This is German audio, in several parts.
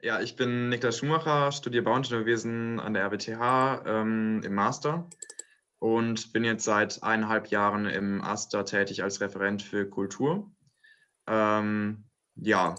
Ja, ich bin Niklas Schumacher, studiere Bauingenieurwesen an der RWTH ähm, im Master und bin jetzt seit eineinhalb Jahren im AStA tätig als Referent für Kultur. Ähm, ja,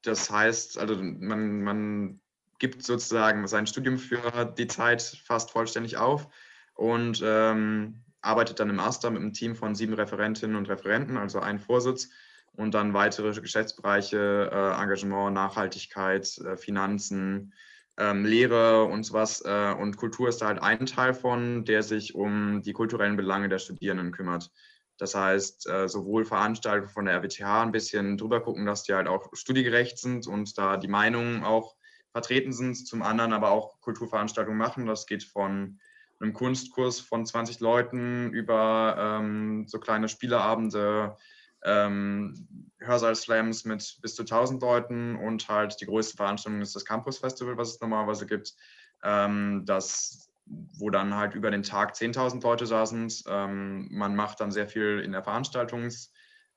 das heißt, also man, man gibt sozusagen sein Studium für die Zeit fast vollständig auf und ähm, arbeitet dann im AStA mit einem Team von sieben Referentinnen und Referenten, also ein Vorsitz und dann weitere Geschäftsbereiche, äh, Engagement, Nachhaltigkeit, äh, Finanzen, ähm, Lehre und sowas. Äh, und Kultur ist da halt ein Teil von, der sich um die kulturellen Belange der Studierenden kümmert. Das heißt, äh, sowohl Veranstaltungen von der RWTH ein bisschen drüber gucken, dass die halt auch studiegerecht sind und da die Meinungen auch vertreten sind, zum anderen aber auch Kulturveranstaltungen machen. Das geht von einem Kunstkurs von 20 Leuten über ähm, so kleine Spieleabende, ähm, Hörsaal-Slams mit bis zu 1000 Leuten und halt die größte Veranstaltung ist das Campus Festival, was es normalerweise gibt, ähm, das, wo dann halt über den Tag 10.000 Leute saßen. Ähm, man macht dann sehr viel in der Veranstaltungs-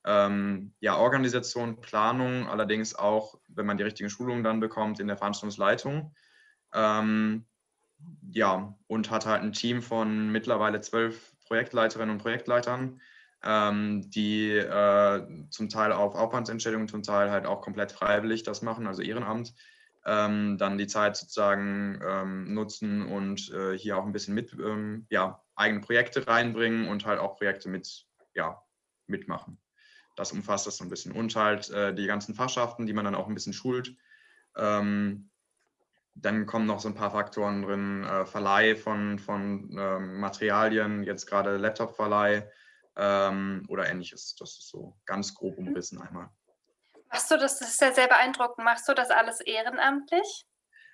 ähm, ja, Organisation, Planung, allerdings auch, wenn man die richtigen Schulungen dann bekommt, in der Veranstaltungsleitung. Ähm, ja, und hat halt ein Team von mittlerweile zwölf Projektleiterinnen und Projektleitern, ähm, die äh, zum Teil auf Aufwandsentschädigung, zum Teil halt auch komplett freiwillig das machen, also Ehrenamt, ähm, dann die Zeit sozusagen ähm, nutzen und äh, hier auch ein bisschen mit, ähm, ja, eigene Projekte reinbringen und halt auch Projekte mit, ja, mitmachen. Das umfasst das so ein bisschen. Und halt äh, die ganzen Fachschaften, die man dann auch ein bisschen schult. Ähm, dann kommen noch so ein paar Faktoren drin, äh, Verleih von, von ähm, Materialien, jetzt gerade Laptop-Verleih, ähm, oder ähnliches. Das ist so ganz grob umrissen einmal. Machst du das, das ist ja sehr beeindruckend, machst du das alles ehrenamtlich?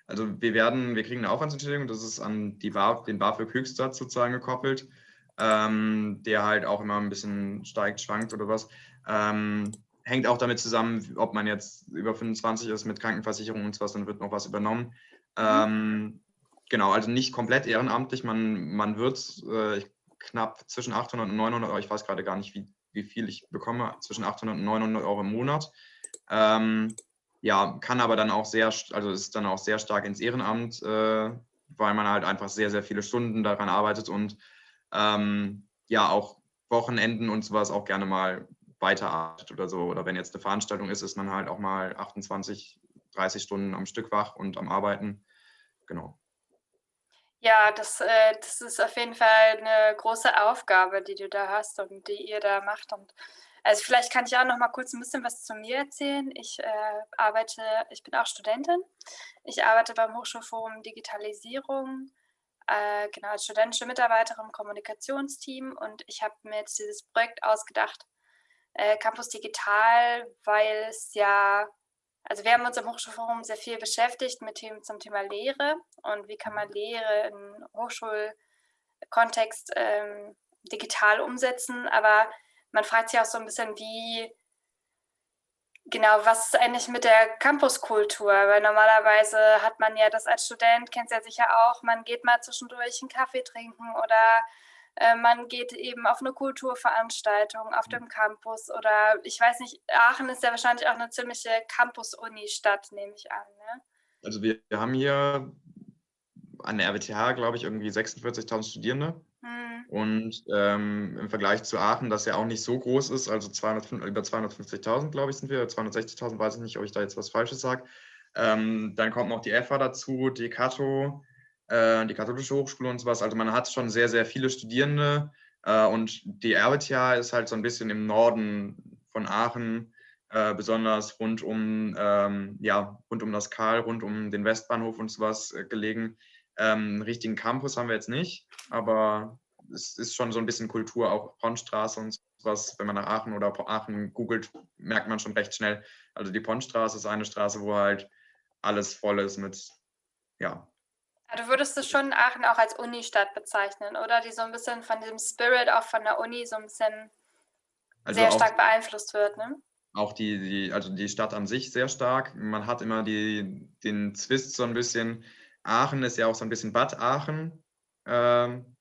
Also wir werden, wir kriegen eine Aufwandsentschädigung, das ist an die BAF, den BAföG Höchstsatz sozusagen gekoppelt, ähm, der halt auch immer ein bisschen steigt, schwankt oder was. Ähm, hängt auch damit zusammen, ob man jetzt über 25 ist mit Krankenversicherung und sowas, dann wird noch was übernommen. Mhm. Ähm, genau, also nicht komplett ehrenamtlich, man, man wird, äh, knapp zwischen 800 und 900 Euro, ich weiß gerade gar nicht, wie, wie viel ich bekomme, zwischen 800 und 900 Euro im Monat. Ähm, ja, kann aber dann auch sehr, also ist dann auch sehr stark ins Ehrenamt, äh, weil man halt einfach sehr, sehr viele Stunden daran arbeitet und ähm, ja auch Wochenenden und sowas auch gerne mal weiterarbeitet oder so. Oder wenn jetzt eine Veranstaltung ist, ist man halt auch mal 28, 30 Stunden am Stück wach und am Arbeiten. Genau. Ja, das, äh, das ist auf jeden Fall eine große Aufgabe, die du da hast und die ihr da macht. Und also vielleicht kann ich auch noch mal kurz ein bisschen was zu mir erzählen. Ich äh, arbeite, ich bin auch Studentin. Ich arbeite beim Hochschulforum Digitalisierung, äh, genau als studentische Mitarbeiterin im Kommunikationsteam und ich habe mir jetzt dieses Projekt ausgedacht, äh, Campus Digital, weil es ja also wir haben uns im Hochschulforum sehr viel beschäftigt mit Themen zum Thema Lehre und wie kann man Lehre im Hochschulkontext ähm, digital umsetzen. Aber man fragt sich auch so ein bisschen, wie genau, was ist eigentlich mit der Campuskultur? Weil normalerweise hat man ja das als Student, kennt es ja sicher auch, man geht mal zwischendurch einen Kaffee trinken oder äh, man geht eben auf eine Kulturveranstaltung auf dem Campus oder ich weiß nicht, Aachen ist ja wahrscheinlich auch eine ziemliche Campus-Uni-Stadt, nehme ich an. Ne? Also wir, wir, haben hier an der RWTH, glaube ich, irgendwie 46.000 Studierende. Hm. Und ähm, im Vergleich zu Aachen, das ja auch nicht so groß ist, also 200, über 250.000, glaube ich, sind wir, 260.000, weiß ich nicht, ob ich da jetzt was Falsches sage. Ähm, dann kommt noch die EFA dazu, die Kato, äh, die katholische Hochschule und sowas. Also man hat schon sehr, sehr viele Studierende äh, und die RWTH ist halt so ein bisschen im Norden von Aachen, äh, besonders rund um, ähm, ja, rund um das Karl, rund um den Westbahnhof und sowas äh, gelegen. Ähm, einen richtigen Campus haben wir jetzt nicht, aber es ist schon so ein bisschen Kultur, auch Ponnstraße und sowas. Wenn man nach Aachen oder Aachen googelt, merkt man schon recht schnell. Also die Ponnstraße ist eine Straße, wo halt alles voll ist mit ja, Du würdest es schon Aachen auch als Unistadt bezeichnen, oder? Die so ein bisschen von dem Spirit auch von der Uni so ein bisschen also sehr stark beeinflusst wird, ne? Auch die, die, also die Stadt an sich sehr stark. Man hat immer die, den Zwist so ein bisschen. Aachen ist ja auch so ein bisschen Bad Aachen. Ähm,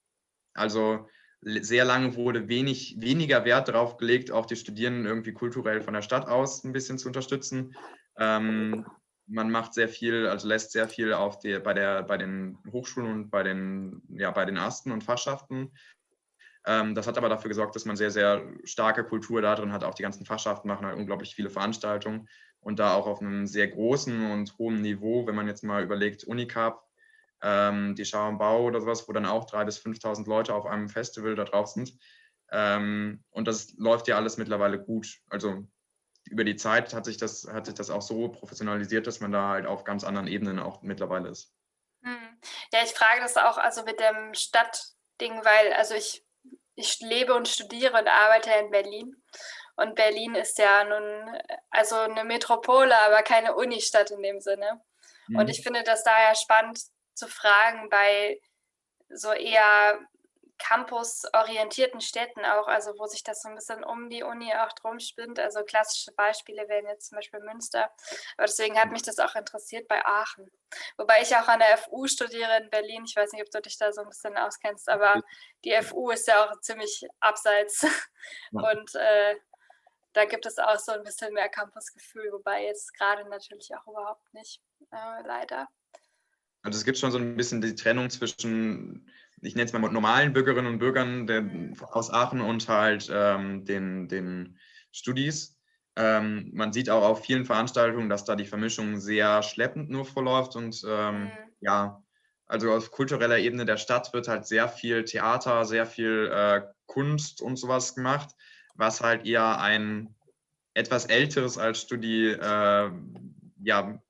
Also sehr lange wurde wenig, weniger Wert darauf gelegt, auch die Studierenden irgendwie kulturell von der Stadt aus ein bisschen zu unterstützen. Ähm, man macht sehr viel, also lässt sehr viel auf die, bei, der, bei den Hochschulen und bei den, ja, bei den Ersten und Fachschaften. Ähm, das hat aber dafür gesorgt, dass man sehr, sehr starke Kultur da drin hat. Auch die ganzen Fachschaften machen halt unglaublich viele Veranstaltungen und da auch auf einem sehr großen und hohen Niveau, wenn man jetzt mal überlegt, Unicap, ähm, die Schau am Bau oder sowas, wo dann auch 3.000 bis 5.000 Leute auf einem Festival da drauf sind. Ähm, und das läuft ja alles mittlerweile gut. Also über die Zeit hat sich, das, hat sich das auch so professionalisiert, dass man da halt auf ganz anderen Ebenen auch mittlerweile ist. Hm. Ja, ich frage das auch also mit dem Stadtding, weil also ich, ich lebe und studiere und arbeite in Berlin. Und Berlin ist ja nun also eine Metropole, aber keine Unistadt in dem Sinne. Mhm. Und ich finde das daher spannend zu fragen bei so eher campusorientierten Städten auch, also wo sich das so ein bisschen um die Uni auch drum spinnt. Also klassische Beispiele wären jetzt zum Beispiel Münster. Aber deswegen hat mich das auch interessiert bei Aachen. Wobei ich auch an der FU studiere in Berlin. Ich weiß nicht, ob du dich da so ein bisschen auskennst, aber die FU ist ja auch ziemlich abseits. Und äh, da gibt es auch so ein bisschen mehr Campusgefühl, wobei jetzt gerade natürlich auch überhaupt nicht, äh, leider. Also es gibt schon so ein bisschen die Trennung zwischen, ich nenne es mal normalen Bürgerinnen und Bürgern der, aus Aachen und halt ähm, den, den Studis. Ähm, man sieht auch auf vielen Veranstaltungen, dass da die Vermischung sehr schleppend nur verläuft und ähm, mhm. ja, also auf kultureller Ebene der Stadt wird halt sehr viel Theater, sehr viel äh, Kunst und sowas gemacht, was halt eher ein etwas älteres als Studi äh, ja,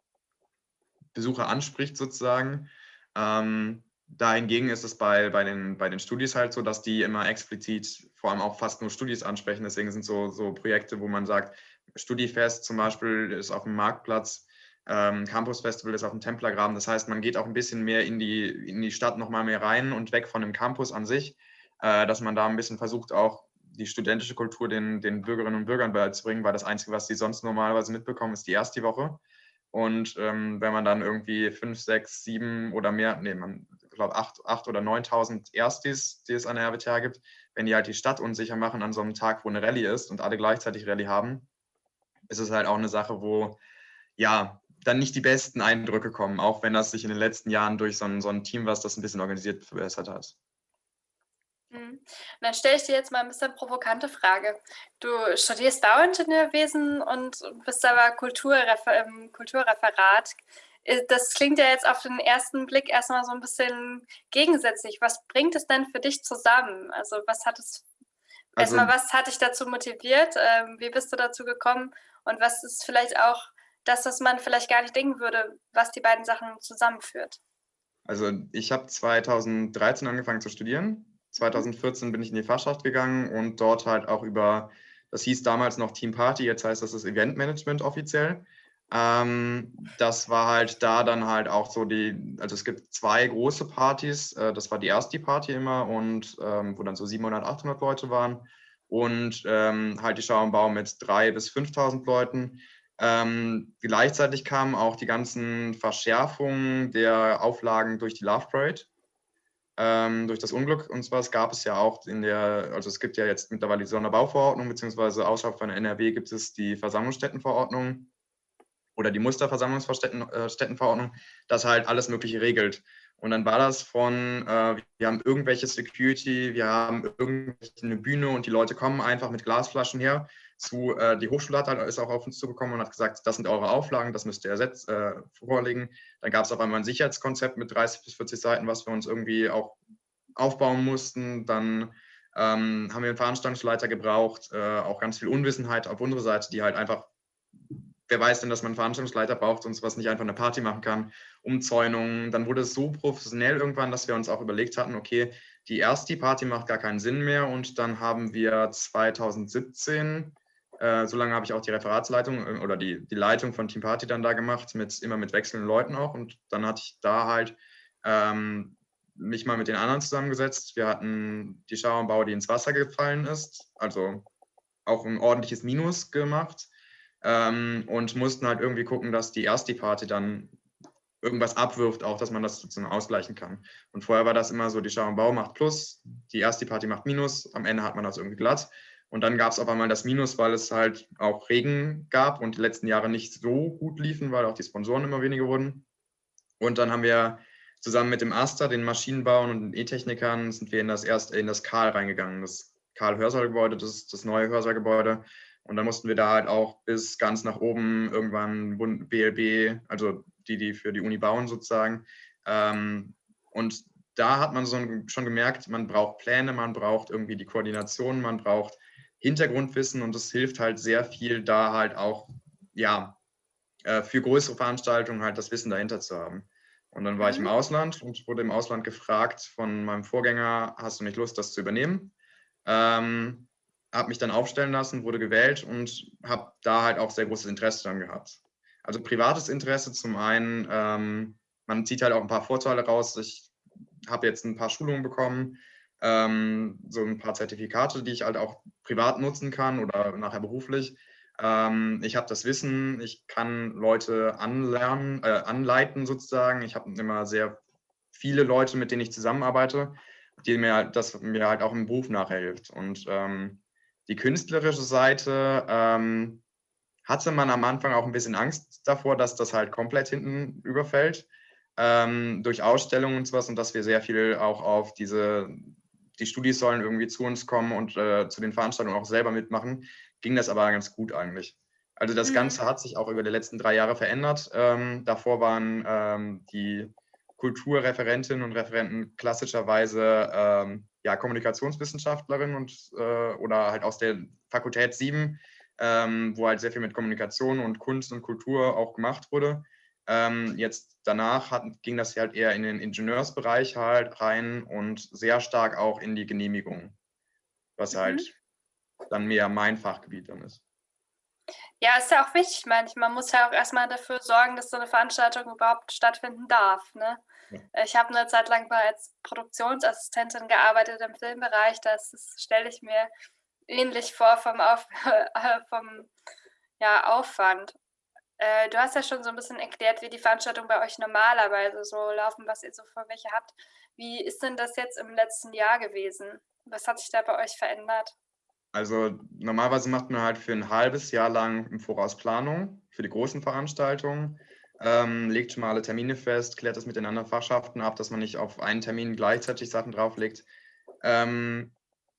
Besucher anspricht sozusagen. Ähm, dahingegen ist es bei, bei, den, bei den Studis halt so, dass die immer explizit vor allem auch fast nur Studis ansprechen. Deswegen sind so, so Projekte, wo man sagt, Studifest zum Beispiel ist auf dem Marktplatz, ähm, Campus Festival ist auf dem Templergraben. Das heißt, man geht auch ein bisschen mehr in die, in die Stadt nochmal mehr rein und weg von dem Campus an sich, äh, dass man da ein bisschen versucht, auch die studentische Kultur den, den Bürgerinnen und Bürgern beizubringen, weil das Einzige, was sie sonst normalerweise mitbekommen, ist die erste Woche. Und ähm, wenn man dann irgendwie fünf, sechs, sieben oder mehr, nee, man glaube acht, acht oder 9.000 Erstis, die es an der RWTH gibt, wenn die halt die Stadt unsicher machen an so einem Tag, wo eine Rallye ist und alle gleichzeitig Rallye haben, ist es halt auch eine Sache, wo ja dann nicht die besten Eindrücke kommen, auch wenn das sich in den letzten Jahren durch so ein, so ein Team, was das ein bisschen organisiert, verbessert hat. Mhm. dann stelle ich dir jetzt mal ein bisschen provokante Frage. Du studierst Bauingenieurwesen und bist aber Kulturrefer Kulturreferat. Äh, das klingt ja jetzt auf den ersten Blick erstmal so ein bisschen gegensätzlich. Was bringt es denn für dich zusammen? Also was hat es, also, erstmal, was hat dich dazu motiviert? Ähm, wie bist du dazu gekommen? Und was ist vielleicht auch das, was man vielleicht gar nicht denken würde, was die beiden Sachen zusammenführt? Also ich habe 2013 angefangen zu studieren 2014 bin ich in die Fachschaft gegangen und dort halt auch über, das hieß damals noch Team Party, jetzt heißt das das Eventmanagement offiziell. Ähm, das war halt da dann halt auch so die, also es gibt zwei große Partys, äh, das war die erste Party immer und ähm, wo dann so 700, 800 Leute waren und ähm, halt die Schau im Bau mit 3.000 bis 5.000 Leuten. Ähm, gleichzeitig kamen auch die ganzen Verschärfungen der Auflagen durch die Love Parade ähm, durch das Unglück. Und zwar gab es ja auch in der, also es gibt ja jetzt mittlerweile die Sonderbauverordnung, beziehungsweise außerhalb von NRW gibt es die Versammlungsstättenverordnung oder die Musterversammlungsstättenverordnung, das halt alles Mögliche regelt. Und dann war das von, äh, wir haben irgendwelche Security, wir haben irgendeine Bühne und die Leute kommen einfach mit Glasflaschen her zu, äh, die Hochschule hat halt, ist auch auf uns zugekommen und hat gesagt, das sind eure Auflagen, das müsst ihr ersetzt, äh, vorlegen. Dann gab es auf einmal ein Sicherheitskonzept mit 30 bis 40 Seiten, was wir uns irgendwie auch aufbauen mussten. Dann ähm, haben wir einen Veranstaltungsleiter gebraucht, äh, auch ganz viel Unwissenheit auf unserer Seite, die halt einfach, wer weiß denn, dass man Veranstaltungsleiter braucht und was nicht einfach eine Party machen kann, Umzäunungen. Dann wurde es so professionell irgendwann, dass wir uns auch überlegt hatten, okay, die erste Party macht gar keinen Sinn mehr und dann haben wir 2017 äh, so lange habe ich auch die Referatsleitung äh, oder die, die Leitung von Team Party dann da gemacht, mit, immer mit wechselnden Leuten auch. Und dann hatte ich da halt ähm, mich mal mit den anderen zusammengesetzt. Wir hatten die Schauerbau, die ins Wasser gefallen ist, also auch ein ordentliches Minus gemacht ähm, und mussten halt irgendwie gucken, dass die erste Party dann irgendwas abwirft, auch dass man das sozusagen ausgleichen kann. Und vorher war das immer so, die Schau Bau macht Plus, die erste Party macht Minus, am Ende hat man das irgendwie glatt. Und dann gab es auf einmal das Minus, weil es halt auch Regen gab und die letzten Jahre nicht so gut liefen, weil auch die Sponsoren immer weniger wurden. Und dann haben wir zusammen mit dem Aster, den Maschinenbauern und den E-Technikern, sind wir in das erste, in das Karl reingegangen. Das Karl-Hörsaalgebäude, das ist das neue Hörsaalgebäude. Und dann mussten wir da halt auch bis ganz nach oben irgendwann BLB, also die, die für die Uni bauen sozusagen. Ähm, und da hat man so schon gemerkt, man braucht Pläne, man braucht irgendwie die Koordination, man braucht Hintergrundwissen und es hilft halt sehr viel, da halt auch, ja, äh, für größere Veranstaltungen halt das Wissen dahinter zu haben. Und dann war ich im mhm. Ausland und wurde im Ausland gefragt von meinem Vorgänger, hast du nicht Lust, das zu übernehmen? Ähm, habe mich dann aufstellen lassen, wurde gewählt und habe da halt auch sehr großes Interesse dran gehabt. Also privates Interesse zum einen, ähm, man zieht halt auch ein paar Vorteile raus. Ich habe jetzt ein paar Schulungen bekommen, ähm, so ein paar Zertifikate, die ich halt auch privat nutzen kann oder nachher beruflich. Ähm, ich habe das Wissen, ich kann Leute anlernen, äh, anleiten sozusagen. Ich habe immer sehr viele Leute, mit denen ich zusammenarbeite, die mir das mir halt auch im Beruf nachher hilft. Und ähm, die künstlerische Seite ähm, hatte man am Anfang auch ein bisschen Angst davor, dass das halt komplett hinten überfällt ähm, durch Ausstellungen und sowas und dass wir sehr viel auch auf diese, die Studis sollen irgendwie zu uns kommen und äh, zu den Veranstaltungen auch selber mitmachen, ging das aber ganz gut eigentlich. Also das mhm. Ganze hat sich auch über die letzten drei Jahre verändert. Ähm, davor waren ähm, die Kulturreferentinnen und Referenten klassischerweise ähm, ja, Kommunikationswissenschaftlerinnen und, äh, oder halt aus der Fakultät 7 ähm, wo halt sehr viel mit Kommunikation und Kunst und Kultur auch gemacht wurde. Ähm, jetzt danach hat, ging das halt eher in den Ingenieursbereich halt rein und sehr stark auch in die Genehmigung, was mhm. halt dann mehr mein Fachgebiet dann ist. Ja, ist ja auch wichtig. Ich man muss ja auch erstmal dafür sorgen, dass so eine Veranstaltung überhaupt stattfinden darf. Ne? Ich habe eine Zeit lang als Produktionsassistentin gearbeitet im Filmbereich. Das stelle ich mir ähnlich vor vom, Auf, vom ja, Aufwand. Äh, du hast ja schon so ein bisschen erklärt, wie die Veranstaltungen bei euch normalerweise so laufen, was ihr so für welche habt. Wie ist denn das jetzt im letzten Jahr gewesen? Was hat sich da bei euch verändert? Also normalerweise macht man halt für ein halbes Jahr lang im Voraus Planung für die großen Veranstaltungen, ähm, legt schon mal alle Termine fest, klärt das mit den anderen Fachschaften ab, dass man nicht auf einen Termin gleichzeitig Sachen drauflegt. Ähm,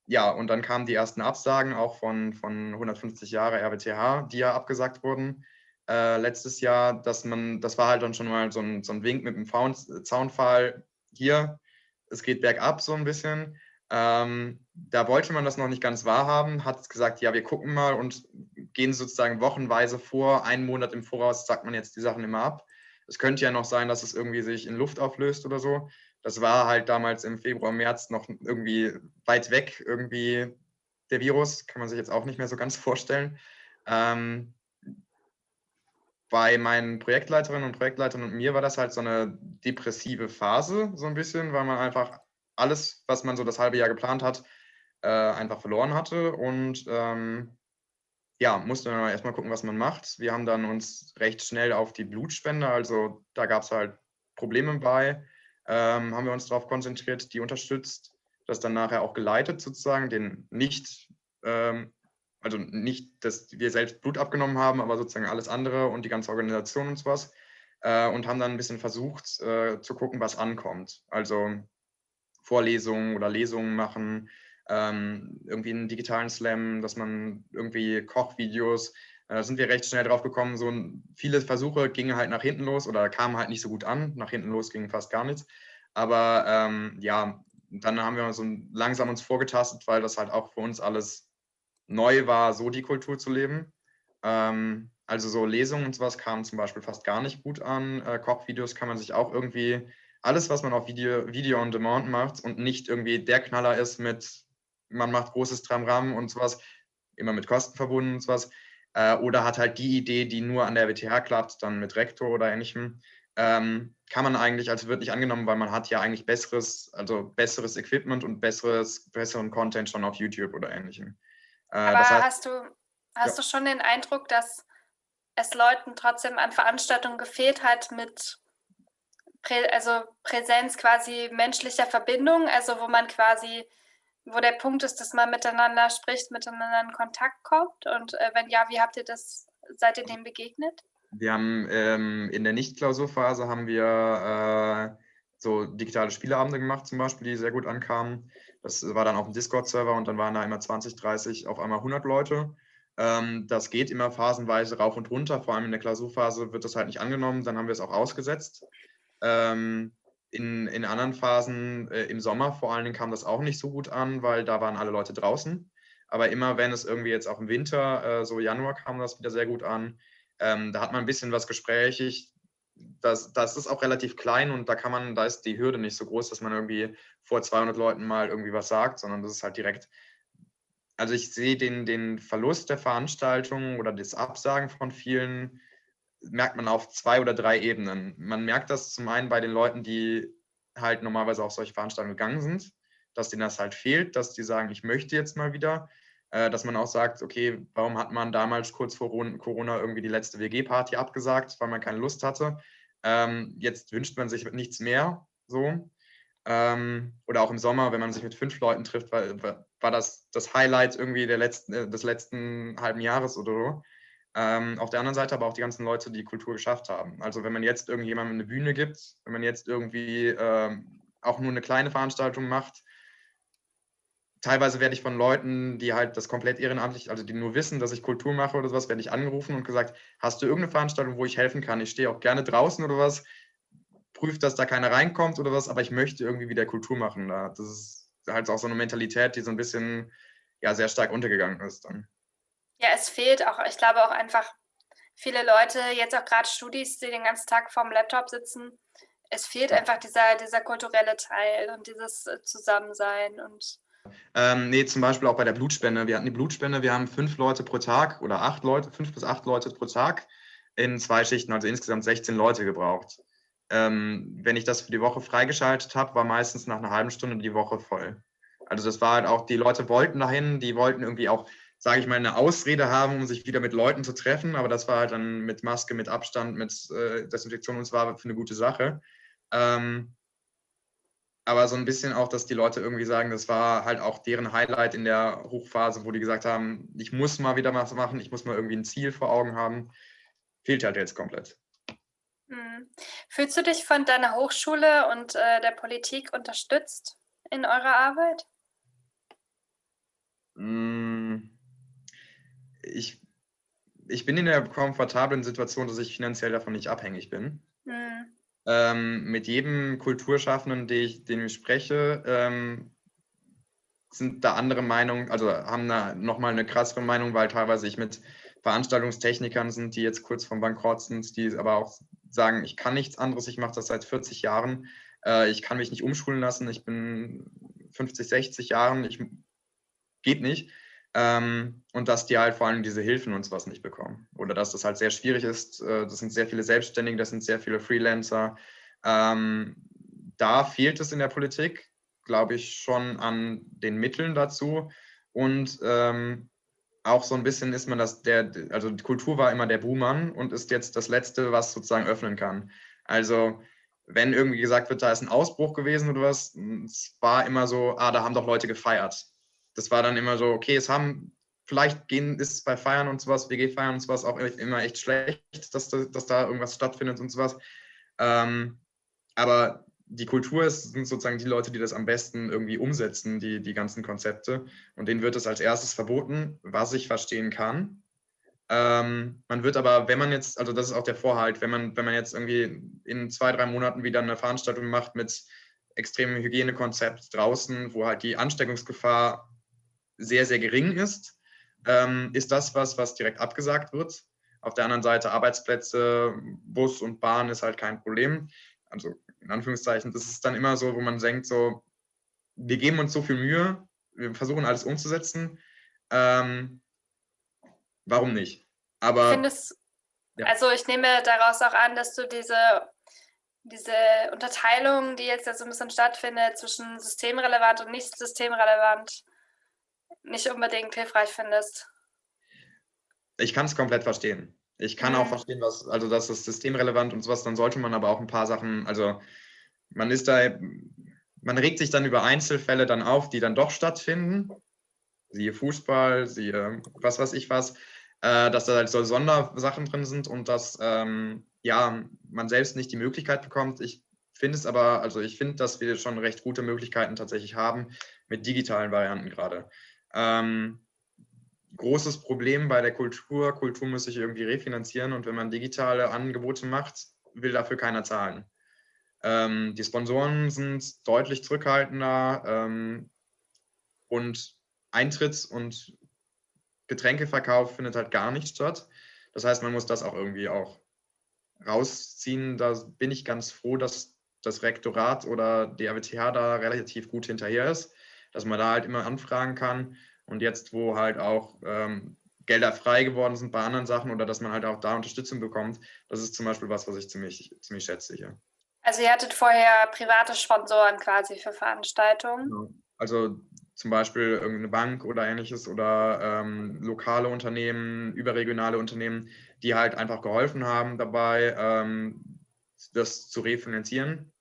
ja, und dann kamen die ersten Absagen auch von, von 150 Jahre RWTH, die ja abgesagt wurden äh, letztes Jahr, dass man, das war halt dann schon mal so ein, so ein Wink mit dem Zaunpfahl, hier, es geht bergab so ein bisschen. Ähm, da wollte man das noch nicht ganz wahrhaben, hat gesagt, ja, wir gucken mal und gehen sozusagen wochenweise vor, einen Monat im Voraus sagt man jetzt die Sachen immer ab. Es könnte ja noch sein, dass es irgendwie sich in Luft auflöst oder so das war halt damals im Februar, März noch irgendwie weit weg, irgendwie der Virus, kann man sich jetzt auch nicht mehr so ganz vorstellen. Ähm, bei meinen Projektleiterinnen und Projektleitern und mir war das halt so eine depressive Phase, so ein bisschen, weil man einfach alles, was man so das halbe Jahr geplant hat, äh, einfach verloren hatte und ähm, ja, musste man erstmal gucken, was man macht. Wir haben dann uns recht schnell auf die Blutspende, also da gab es halt Probleme bei ähm, haben wir uns darauf konzentriert, die unterstützt, das dann nachher auch geleitet sozusagen, den nicht, ähm, also nicht, dass wir selbst Blut abgenommen haben, aber sozusagen alles andere und die ganze Organisation und sowas äh, und haben dann ein bisschen versucht äh, zu gucken, was ankommt. Also Vorlesungen oder Lesungen machen, ähm, irgendwie einen digitalen Slam, dass man irgendwie Kochvideos, da äh, sind wir recht schnell drauf gekommen, so viele Versuche gingen halt nach hinten los oder kamen halt nicht so gut an. Nach hinten los ging fast gar nichts. Aber ähm, ja, dann haben wir so langsam uns vorgetastet, weil das halt auch für uns alles neu war, so die Kultur zu leben. Ähm, also so Lesungen und sowas kamen zum Beispiel fast gar nicht gut an. Äh, Kochvideos kann man sich auch irgendwie, alles, was man auf Video, Video on Demand macht und nicht irgendwie der Knaller ist mit, man macht großes Tramram und sowas, immer mit Kosten verbunden und sowas, äh, oder hat halt die Idee, die nur an der WTH klappt, dann mit Rektor oder ähnlichem, ähm, kann man eigentlich als wird nicht angenommen, weil man hat ja eigentlich besseres, also besseres Equipment und besseres, besseren Content schon auf YouTube oder ähnlichem. Äh, Aber das heißt, hast, du, hast ja. du schon den Eindruck, dass es Leuten trotzdem an Veranstaltungen gefehlt hat mit Prä also Präsenz quasi menschlicher Verbindung, also wo man quasi, wo der Punkt ist, dass man miteinander spricht, miteinander in Kontakt kommt? Und äh, wenn ja, wie habt ihr das, seid ihr dem begegnet? Wir haben ähm, in der Nicht-Klausurphase haben wir äh, so digitale Spieleabende gemacht zum Beispiel, die sehr gut ankamen. Das war dann auf dem Discord-Server und dann waren da immer 20, 30, auf einmal 100 Leute. Ähm, das geht immer phasenweise rauf und runter, vor allem in der Klausurphase wird das halt nicht angenommen, dann haben wir es auch ausgesetzt. Ähm, in, in anderen Phasen, äh, im Sommer vor allen Dingen, kam das auch nicht so gut an, weil da waren alle Leute draußen. Aber immer wenn es irgendwie jetzt auch im Winter, äh, so Januar kam das wieder sehr gut an, ähm, da hat man ein bisschen was gesprächig. Das, das ist auch relativ klein und da kann man, da ist die Hürde nicht so groß, dass man irgendwie vor 200 Leuten mal irgendwie was sagt, sondern das ist halt direkt also ich sehe den, den Verlust der Veranstaltung oder das Absagen von vielen, merkt man auf zwei oder drei Ebenen. Man merkt das zum einen bei den Leuten, die halt normalerweise auf solche Veranstaltungen gegangen sind, dass denen das halt fehlt, dass die sagen, ich möchte jetzt mal wieder, äh, dass man auch sagt, okay, warum hat man damals kurz vor Corona irgendwie die letzte WG-Party abgesagt, weil man keine Lust hatte. Ähm, jetzt wünscht man sich nichts mehr so. Ähm, oder auch im Sommer, wenn man sich mit fünf Leuten trifft, war, das das Highlight irgendwie der letzten, äh, des letzten halben Jahres oder so. Ähm, auf der anderen Seite aber auch die ganzen Leute, die Kultur geschafft haben. Also wenn man jetzt irgendjemandem eine Bühne gibt, wenn man jetzt irgendwie ähm, auch nur eine kleine Veranstaltung macht, teilweise werde ich von Leuten, die halt das komplett ehrenamtlich, also die nur wissen, dass ich Kultur mache oder sowas, werde ich angerufen und gesagt, hast du irgendeine Veranstaltung, wo ich helfen kann? Ich stehe auch gerne draußen oder was prüft, dass da keiner reinkommt oder was, aber ich möchte irgendwie wieder Kultur machen. Das ist halt auch so eine Mentalität, die so ein bisschen ja, sehr stark untergegangen ist dann. Ja, es fehlt auch, ich glaube auch einfach viele Leute, jetzt auch gerade Studis, die den ganzen Tag vorm Laptop sitzen, es fehlt einfach dieser, dieser kulturelle Teil und dieses äh, Zusammensein und ähm, nee, zum Beispiel auch bei der Blutspende. Wir hatten die Blutspende, wir haben fünf Leute pro Tag oder acht Leute, fünf bis acht Leute pro Tag in zwei Schichten, also insgesamt 16 Leute gebraucht ähm, wenn ich das für die Woche freigeschaltet habe, war meistens nach einer halben Stunde die Woche voll. Also das war halt auch, die Leute wollten dahin, die wollten irgendwie auch, sage ich mal, eine Ausrede haben, um sich wieder mit Leuten zu treffen, aber das war halt dann mit Maske, mit Abstand, mit äh, Desinfektion und zwar für eine gute Sache. Ähm, aber so ein bisschen auch, dass die Leute irgendwie sagen, das war halt auch deren Highlight in der Hochphase, wo die gesagt haben, ich muss mal wieder was machen, ich muss mal irgendwie ein Ziel vor Augen haben. Fehlt halt jetzt komplett. Mhm. Fühlst du dich von deiner Hochschule und äh, der Politik unterstützt in eurer Arbeit? Mm, ich, ich bin in der komfortablen Situation, dass ich finanziell davon nicht abhängig bin. Mhm. Ähm, mit jedem Kulturschaffenden, den ich, den ich spreche, ähm, sind da andere Meinungen, also haben da nochmal eine krassere Meinung, weil teilweise ich mit Veranstaltungstechnikern sind, die jetzt kurz vom Bankrott sind, die aber auch sagen, ich kann nichts anderes, ich mache das seit 40 Jahren, äh, ich kann mich nicht umschulen lassen, ich bin 50, 60 Jahren, ich geht nicht. Ähm, und dass die halt vor allem diese Hilfen und sowas nicht bekommen. Oder dass das halt sehr schwierig ist. Äh, das sind sehr viele Selbstständige, das sind sehr viele Freelancer. Ähm, da fehlt es in der Politik, glaube ich, schon an den Mitteln dazu. Und ähm, auch so ein bisschen ist man das, der, also die Kultur war immer der Buhmann und ist jetzt das Letzte, was sozusagen öffnen kann. Also wenn irgendwie gesagt wird, da ist ein Ausbruch gewesen oder was, es war immer so, ah, da haben doch Leute gefeiert. Das war dann immer so, okay, es haben, vielleicht gehen, ist es bei Feiern und sowas, WG-Feiern und sowas auch immer echt schlecht, dass, dass da irgendwas stattfindet und sowas. Ähm, aber die Kultur ist, sind sozusagen die Leute, die das am besten irgendwie umsetzen, die, die ganzen Konzepte. Und denen wird es als erstes verboten, was ich verstehen kann. Ähm, man wird aber, wenn man jetzt, also das ist auch der Vorhalt, wenn man, wenn man jetzt irgendwie in zwei, drei Monaten wieder eine Veranstaltung macht mit extremem Hygienekonzept draußen, wo halt die Ansteckungsgefahr sehr, sehr gering ist, ähm, ist das was, was direkt abgesagt wird. Auf der anderen Seite Arbeitsplätze, Bus und Bahn ist halt kein Problem. Also in Anführungszeichen, das ist dann immer so, wo man denkt, so, wir geben uns so viel Mühe, wir versuchen alles umzusetzen. Ähm, warum nicht? Aber. Ich es, ja. Also ich nehme daraus auch an, dass du diese, diese Unterteilung, die jetzt ja so ein bisschen stattfindet zwischen systemrelevant und nicht systemrelevant, nicht unbedingt hilfreich findest. Ich kann es komplett verstehen. Ich kann auch verstehen, was, also das ist systemrelevant und sowas, dann sollte man aber auch ein paar Sachen, also man ist da, man regt sich dann über Einzelfälle dann auf, die dann doch stattfinden. Siehe Fußball, siehe was weiß ich was, äh, dass da halt so Sondersachen drin sind und dass ähm, ja, man selbst nicht die Möglichkeit bekommt. Ich finde es aber, also ich finde, dass wir schon recht gute Möglichkeiten tatsächlich haben mit digitalen Varianten gerade. Ähm, großes Problem bei der Kultur, Kultur muss sich irgendwie refinanzieren und wenn man digitale Angebote macht, will dafür keiner zahlen. Ähm, die Sponsoren sind deutlich zurückhaltender ähm, und Eintritts- und Getränkeverkauf findet halt gar nicht statt. Das heißt, man muss das auch irgendwie auch rausziehen. Da bin ich ganz froh, dass das Rektorat oder die RWTH da relativ gut hinterher ist, dass man da halt immer anfragen kann. Und jetzt, wo halt auch ähm, Gelder frei geworden sind bei anderen Sachen oder dass man halt auch da Unterstützung bekommt, das ist zum Beispiel was, was ich ziemlich, ziemlich schätze hier. Also ihr hattet vorher private Sponsoren quasi für Veranstaltungen? Genau. Also zum Beispiel irgendeine Bank oder ähnliches oder ähm, lokale Unternehmen, überregionale Unternehmen, die halt einfach geholfen haben dabei, ähm, das zu refinanzieren.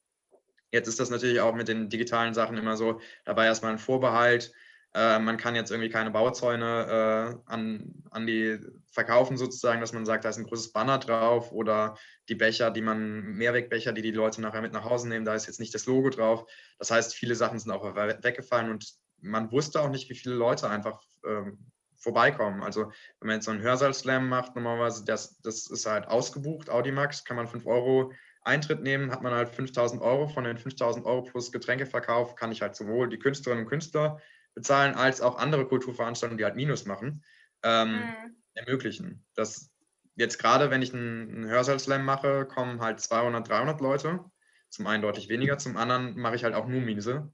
Jetzt ist das natürlich auch mit den digitalen Sachen immer so, dabei erstmal ein Vorbehalt. Äh, man kann jetzt irgendwie keine Bauzäune äh, an, an die verkaufen sozusagen, dass man sagt, da ist ein großes Banner drauf oder die Becher, die man, Mehrwegbecher, die die Leute nachher mit nach Hause nehmen, da ist jetzt nicht das Logo drauf. Das heißt, viele Sachen sind auch weggefallen und man wusste auch nicht, wie viele Leute einfach ähm, vorbeikommen. Also wenn man jetzt so einen Hörsaal-Slam macht, normalerweise, das, das ist halt ausgebucht, Audimax, kann man 5 Euro Eintritt nehmen, hat man halt 5000 Euro. Von den 5000 Euro plus Getränkeverkauf kann ich halt sowohl die Künstlerinnen und Künstler bezahlen, als auch andere Kulturveranstaltungen, die halt Minus machen, ähm, mhm. ermöglichen. Das jetzt gerade, wenn ich einen, einen Hörsaal-Slam mache, kommen halt 200, 300 Leute. Zum einen deutlich weniger, zum anderen mache ich halt auch nur Miese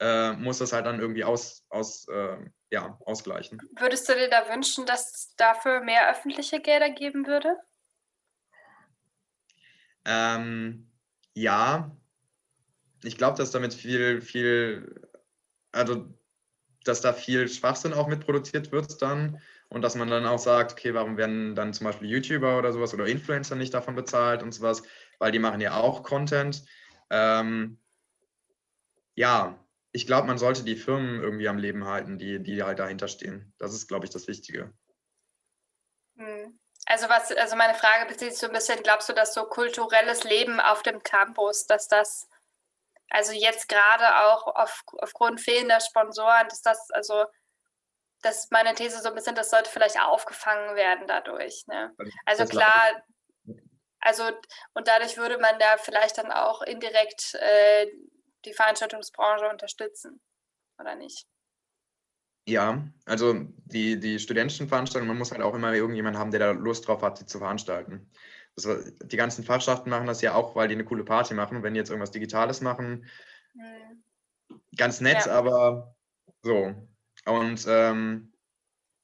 äh, muss das halt dann irgendwie aus, aus, äh, ja, ausgleichen. Würdest du dir da wünschen, dass es dafür mehr öffentliche Gelder geben würde? Ähm, ja, ich glaube, dass damit viel, viel, also dass da viel Schwachsinn auch mitproduziert wird dann und dass man dann auch sagt, okay, warum werden dann zum Beispiel YouTuber oder sowas oder Influencer nicht davon bezahlt und sowas, weil die machen ja auch Content. Ähm, ja, ich glaube, man sollte die Firmen irgendwie am Leben halten, die, die halt dahinter stehen. Das ist, glaube ich, das Wichtige. Hm. Also was, also meine Frage bezieht sich so ein bisschen, glaubst du, dass so kulturelles Leben auf dem Campus, dass das, also jetzt gerade auch auf, aufgrund fehlender Sponsoren, dass das, also das ist meine These so ein bisschen, das sollte vielleicht aufgefangen werden dadurch. Ne? Also klar, also und dadurch würde man da vielleicht dann auch indirekt äh, die Veranstaltungsbranche unterstützen, oder nicht? Ja, also die, die studentischen Veranstaltungen, man muss halt auch immer irgendjemanden haben, der da Lust drauf hat, sie zu veranstalten. Das, die ganzen Fachschaften machen das ja auch, weil die eine coole Party machen. Wenn die jetzt irgendwas Digitales machen, hm. ganz nett, ja. aber so. Und ähm,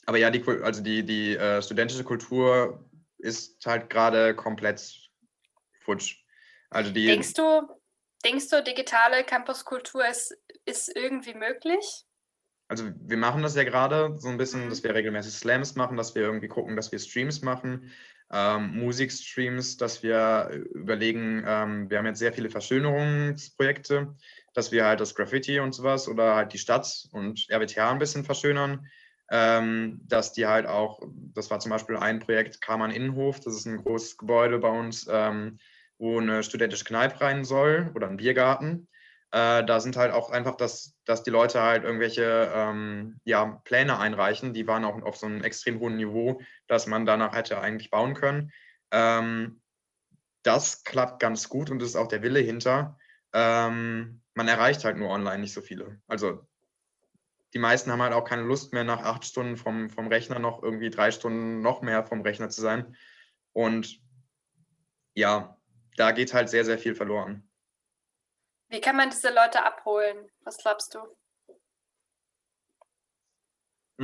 aber ja, die, also die, die äh, studentische Kultur ist halt gerade komplett futsch. Also die, Denkst du, Denkst du, digitale Campuskultur ist, ist irgendwie möglich? Also wir machen das ja gerade so ein bisschen, mhm. dass wir regelmäßig Slams machen, dass wir irgendwie gucken, dass wir Streams machen, ähm, Musikstreams, dass wir überlegen, ähm, wir haben jetzt sehr viele Verschönerungsprojekte, dass wir halt das Graffiti und sowas oder halt die Stadt und RWTH ein bisschen verschönern, ähm, dass die halt auch, das war zum Beispiel ein Projekt, Karmann Innenhof, das ist ein großes Gebäude bei uns, ähm, wo eine studentische Kneipe rein soll oder ein Biergarten. Äh, da sind halt auch einfach, dass, dass die Leute halt irgendwelche ähm, ja, Pläne einreichen. Die waren auch auf so einem extrem hohen Niveau, dass man danach hätte eigentlich bauen können. Ähm, das klappt ganz gut und ist auch der Wille hinter. Ähm, man erreicht halt nur online nicht so viele. Also die meisten haben halt auch keine Lust mehr, nach acht Stunden vom, vom Rechner noch irgendwie drei Stunden noch mehr vom Rechner zu sein. Und ja, da geht halt sehr, sehr viel verloren. Wie kann man diese Leute abholen? Was glaubst du?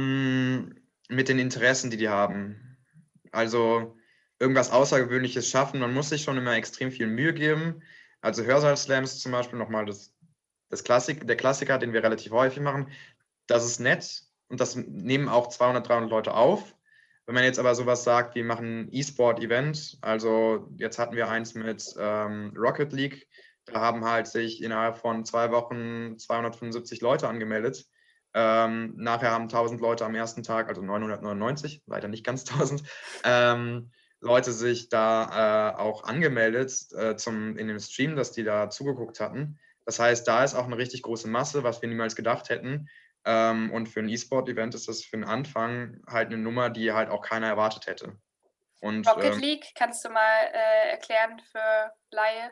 Mm, mit den Interessen, die die haben. Also irgendwas Außergewöhnliches schaffen. Man muss sich schon immer extrem viel Mühe geben. Also Hörsaal-Slams zum Beispiel nochmal das, das Klassik, der Klassiker, den wir relativ häufig machen. Das ist nett und das nehmen auch 200, 300 Leute auf Wenn man jetzt aber sowas sagt, wir machen E-Sport-Event, also jetzt hatten wir eins mit ähm, Rocket League, da haben halt sich innerhalb von zwei Wochen 275 Leute angemeldet. Ähm, nachher haben 1000 Leute am ersten Tag, also 999, leider nicht ganz 1000, ähm, Leute sich da äh, auch angemeldet äh, zum, in dem Stream, dass die da zugeguckt hatten. Das heißt, da ist auch eine richtig große Masse, was wir niemals gedacht hätten. Ähm, und für ein E-Sport-Event ist das für den Anfang halt eine Nummer, die halt auch keiner erwartet hätte. Und, Rocket ähm, League, kannst du mal äh, erklären für Laie?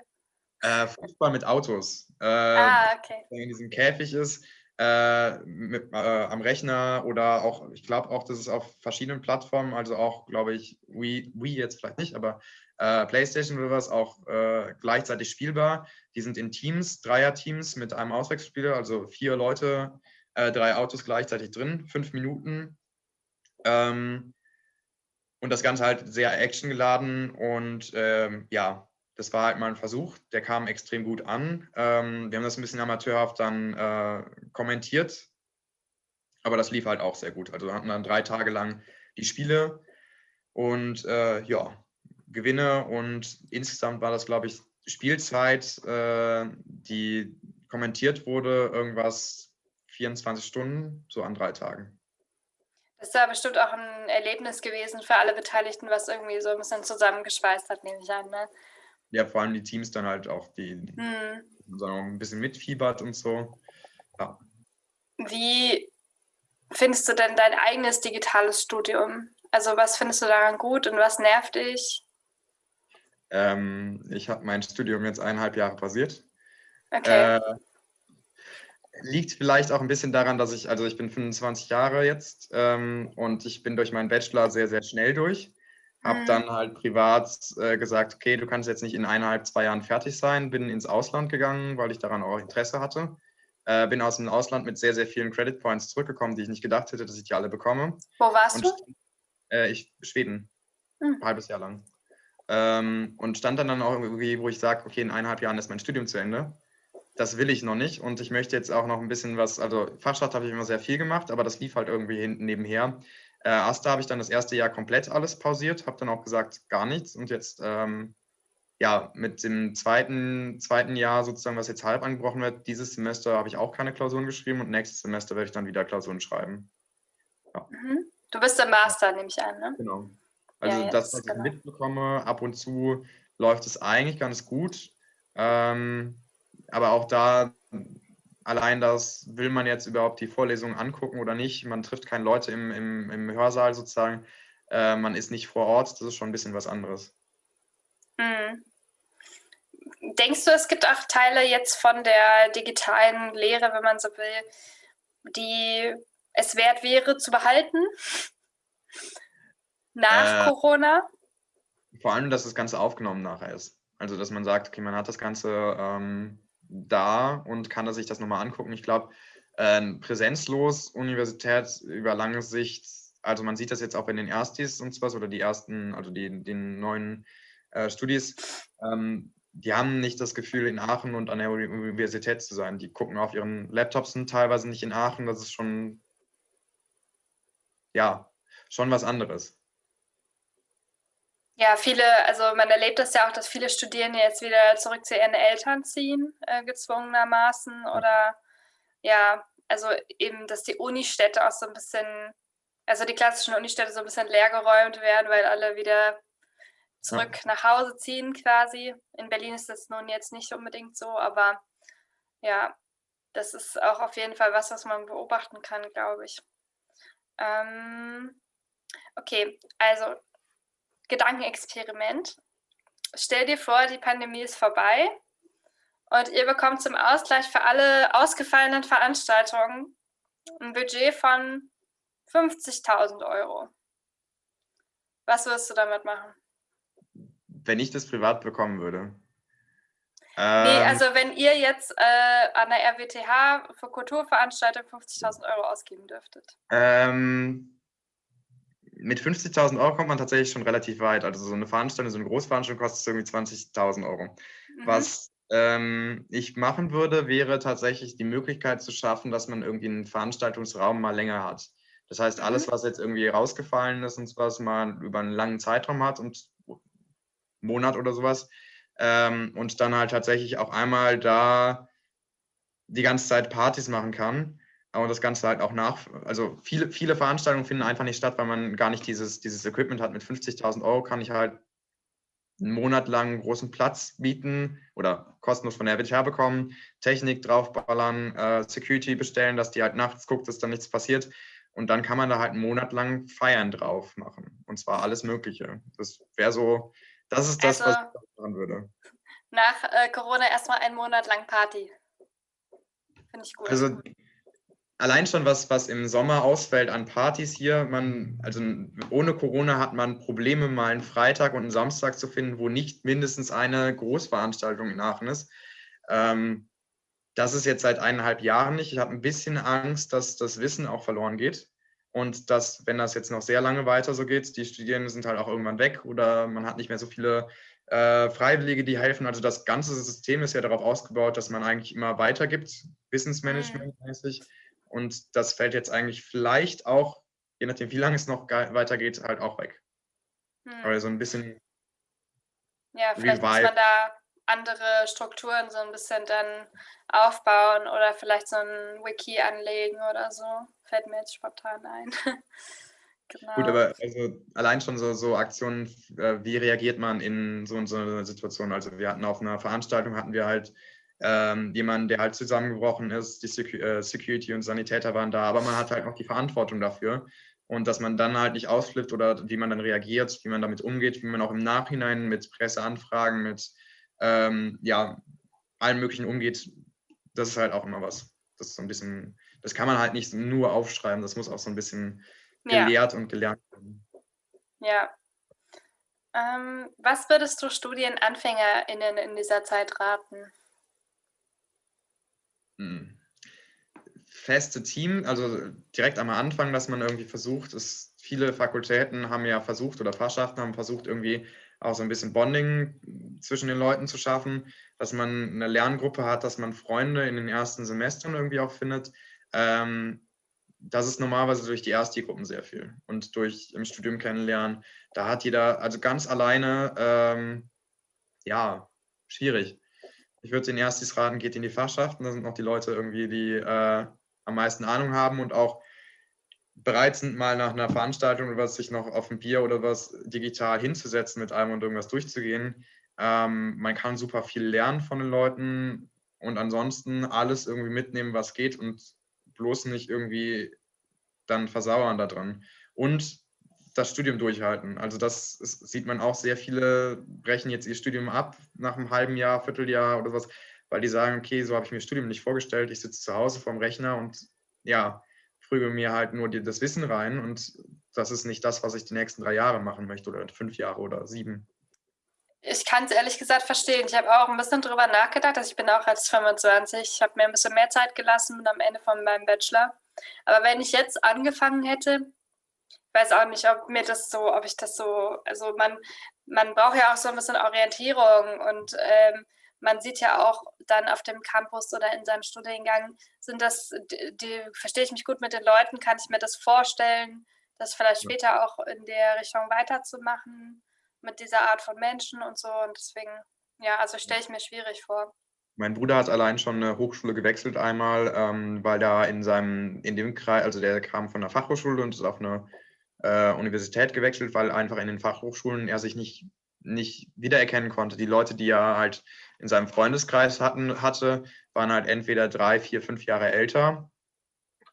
Äh, Fußball mit Autos. Äh, ah, okay. Der in diesem Käfig ist, äh, mit, äh, am Rechner oder auch, ich glaube auch, das ist auf verschiedenen Plattformen, also auch, glaube ich, Wii, Wii jetzt vielleicht nicht, aber äh, PlayStation oder was auch äh, gleichzeitig spielbar. Die sind in Teams, Dreier-Teams mit einem Auswechselspieler, also vier Leute, drei Autos gleichzeitig drin, fünf Minuten. Ähm, und das Ganze halt sehr actiongeladen und ähm, ja, das war halt mal ein Versuch, der kam extrem gut an. Ähm, wir haben das ein bisschen amateurhaft dann äh, kommentiert, aber das lief halt auch sehr gut. Also wir hatten dann drei Tage lang die Spiele und äh, ja, Gewinne und insgesamt war das, glaube ich, Spielzeit, äh, die kommentiert wurde, irgendwas 24 Stunden, so an drei Tagen. Das ist ja bestimmt auch ein Erlebnis gewesen für alle Beteiligten, was irgendwie so ein bisschen zusammengeschweißt hat, nehme ich an. Ne? Ja, vor allem die Teams dann halt auch, die, mhm. auch ein bisschen mitfiebert und so. Ja. Wie findest du denn dein eigenes digitales Studium? Also was findest du daran gut und was nervt dich? Ähm, ich habe mein Studium jetzt eineinhalb Jahre pausiert. Okay. Äh, liegt vielleicht auch ein bisschen daran, dass ich, also ich bin 25 Jahre jetzt ähm, und ich bin durch meinen Bachelor sehr, sehr schnell durch. Habe mhm. dann halt privat äh, gesagt, okay, du kannst jetzt nicht in eineinhalb, zwei Jahren fertig sein. Bin ins Ausland gegangen, weil ich daran auch Interesse hatte. Äh, bin aus dem Ausland mit sehr, sehr vielen Credit Points zurückgekommen, die ich nicht gedacht hätte, dass ich die alle bekomme. Wo warst und, du? Äh, ich, Schweden. Mhm. Ein halbes Jahr lang. Ähm, und stand dann, dann auch irgendwie, wo ich sage, okay, in eineinhalb Jahren ist mein Studium zu Ende. Das will ich noch nicht und ich möchte jetzt auch noch ein bisschen was, also Fachschaft habe ich immer sehr viel gemacht, aber das lief halt irgendwie hinten nebenher. Äh, Asta habe ich dann das erste Jahr komplett alles pausiert, habe dann auch gesagt, gar nichts. Und jetzt, ähm, ja, mit dem zweiten, zweiten Jahr sozusagen, was jetzt halb angebrochen wird, dieses Semester habe ich auch keine Klausuren geschrieben und nächstes Semester werde ich dann wieder Klausuren schreiben. Ja. Mhm. Du bist der Master, nehme ich an, ne? Genau. Also ja, das, was genau. ich mitbekomme, ab und zu läuft es eigentlich ganz gut. Ähm, aber auch da allein das, will man jetzt überhaupt die Vorlesung angucken oder nicht? Man trifft keine Leute im, im, im Hörsaal sozusagen. Äh, man ist nicht vor Ort. Das ist schon ein bisschen was anderes. Hm. Denkst du, es gibt auch Teile jetzt von der digitalen Lehre, wenn man so will, die es wert wäre zu behalten? Nach äh, Corona? Vor allem, dass das Ganze aufgenommen nachher ist. Also, dass man sagt, okay, man hat das Ganze ähm, da und kann er sich das nochmal angucken. Ich glaube, äh, präsenzlos Universität über lange Sicht, also man sieht das jetzt auch in den Erstis und sowas oder die ersten, also die, den neuen äh, Studis, ähm, die haben nicht das Gefühl, in Aachen und an der Universität zu sein. Die gucken auf ihren Laptops, sind teilweise nicht in Aachen. Das ist schon, ja, schon was anderes. Ja, viele, also man erlebt das ja auch, dass viele Studierende jetzt wieder zurück zu ihren Eltern ziehen, äh, gezwungenermaßen. Oder ja, also eben, dass die Unistädte auch so ein bisschen, also die klassischen Unistädte so ein bisschen leergeräumt werden, weil alle wieder zurück ja. nach Hause ziehen quasi. In Berlin ist das nun jetzt nicht unbedingt so, aber ja, das ist auch auf jeden Fall was, was man beobachten kann, glaube ich. Ähm, okay, also Gedankenexperiment. Stell dir vor, die Pandemie ist vorbei und ihr bekommt zum Ausgleich für alle ausgefallenen Veranstaltungen ein Budget von 50.000 Euro. Was wirst du damit machen? Wenn ich das privat bekommen würde. Ähm, nee, also wenn ihr jetzt äh, an der RWTH für Kulturveranstaltungen 50.000 Euro ausgeben dürftet. Ähm, mit 50.000 Euro kommt man tatsächlich schon relativ weit. Also so eine Veranstaltung, so eine Großveranstaltung kostet irgendwie 20.000 Euro. Mhm. Was ähm, ich machen würde, wäre tatsächlich die Möglichkeit zu schaffen, dass man irgendwie einen Veranstaltungsraum mal länger hat. Das heißt, alles, mhm. was jetzt irgendwie rausgefallen ist und was man über einen langen Zeitraum hat und Monat oder sowas, ähm, und dann halt tatsächlich auch einmal da die ganze Zeit Partys machen kann. Aber das Ganze halt auch nach, also viele, viele Veranstaltungen finden einfach nicht statt, weil man gar nicht dieses, dieses Equipment hat. Mit 50.000 Euro kann ich halt einen Monat lang großen Platz bieten oder kostenlos von der RWTH bekommen, Technik draufballern, äh, Security bestellen, dass die halt nachts guckt, dass da nichts passiert. Und dann kann man da halt einen Monat lang Feiern drauf machen. Und zwar alles Mögliche. Das wäre so, das ist das, also, was ich machen würde. Nach äh, Corona erstmal einen Monat lang Party. Finde ich gut. Also allein schon was, was im Sommer ausfällt an Partys hier, man, also ohne Corona hat man Probleme, mal einen Freitag und einen Samstag zu finden, wo nicht mindestens eine Großveranstaltung in Aachen ist. Ähm, das ist jetzt seit eineinhalb Jahren nicht. Ich habe ein bisschen Angst, dass das Wissen auch verloren geht. Und dass, wenn das jetzt noch sehr lange weiter so geht, die Studierenden sind halt auch irgendwann weg oder man hat nicht mehr so viele äh, Freiwillige, die helfen. Also das ganze System ist ja darauf ausgebaut, dass man eigentlich immer weitergibt, Wissensmanagement-mäßig. Und das fällt jetzt eigentlich vielleicht auch, je nachdem, wie lange es noch weitergeht, halt auch weg. Hm. Aber so ein bisschen. Ja, vielleicht Revive. muss man da andere Strukturen so ein bisschen dann aufbauen oder vielleicht so ein Wiki anlegen oder so. Fällt mir jetzt spontan ein. genau. Gut, aber also allein schon so, so Aktionen, äh, wie reagiert man in so, so einer Situation? Also wir hatten auf einer Veranstaltung, hatten wir halt ähm, jemanden, der halt zusammengebrochen ist, die äh, Security und Sanitäter waren da, aber man hat halt noch die Verantwortung dafür. Und dass man dann halt nicht ausflippt oder wie man dann reagiert, wie man damit umgeht, wie man auch im Nachhinein mit Presseanfragen, mit ähm, ja, allem Möglichen umgeht, das ist halt auch immer was. Das ist so ein bisschen, das kann man halt nicht nur aufschreiben, das muss auch so ein bisschen gelehrt ja. und gelernt werden. Ja. Ähm, was würdest du StudienanfängerInnen in dieser Zeit raten? Hm. Feste Team, also direkt am Anfang, dass man irgendwie versucht, ist, viele Fakultäten haben ja versucht oder Fachschaften haben versucht, irgendwie auch so ein bisschen Bonding zwischen den Leuten zu schaffen, dass man eine Lerngruppe hat, dass man Freunde in den ersten Semestern irgendwie auch findet. Ähm, das ist normalerweise durch die Ersti-Gruppen sehr viel und durch im Studium kennenlernen. Da hat jeder, also ganz alleine, ähm, ja, schwierig. Ich würde den Erstis raten, geht in die Fachschaften. Da sind noch die Leute irgendwie, die äh, am meisten Ahnung haben und auch bereit sind, mal nach einer Veranstaltung oder was sich noch auf ein Bier oder was digital hinzusetzen mit einem und irgendwas durchzugehen. Ähm, man kann super viel lernen von den Leuten und ansonsten alles irgendwie mitnehmen, was geht und bloß nicht irgendwie dann versauern da dran. Und das Studium durchhalten. Also das ist, sieht man auch, sehr viele brechen jetzt ihr Studium ab nach einem halben Jahr, Vierteljahr oder was, weil die sagen, okay, so habe ich mir Studium nicht vorgestellt, ich sitze zu Hause vorm Rechner und ja, prüge mir halt nur das Wissen rein und das ist nicht das, was ich die nächsten drei Jahre machen möchte oder fünf Jahre oder sieben. Ich kann es ehrlich gesagt verstehen. Ich habe auch ein bisschen drüber nachgedacht. Also ich bin auch als 25. Ich habe mir ein bisschen mehr Zeit gelassen am Ende von meinem Bachelor. Aber wenn ich jetzt angefangen hätte, weiß auch nicht, ob mir das so, ob ich das so, also man, man braucht ja auch so ein bisschen Orientierung und ähm, man sieht ja auch dann auf dem Campus oder in seinem Studiengang, sind das, die, die, verstehe ich mich gut mit den Leuten, kann ich mir das vorstellen, das vielleicht später auch in der Richtung weiterzumachen, mit dieser Art von Menschen und so. Und deswegen, ja, also stelle ich mir schwierig vor. Mein Bruder hat allein schon eine Hochschule gewechselt einmal, ähm, weil da in seinem, in dem Kreis, also der kam von der Fachhochschule und ist auf eine äh, Universität gewechselt, weil einfach in den Fachhochschulen er sich nicht, nicht wiedererkennen konnte. Die Leute, die er halt in seinem Freundeskreis hatten, hatte, waren halt entweder drei, vier, fünf Jahre älter,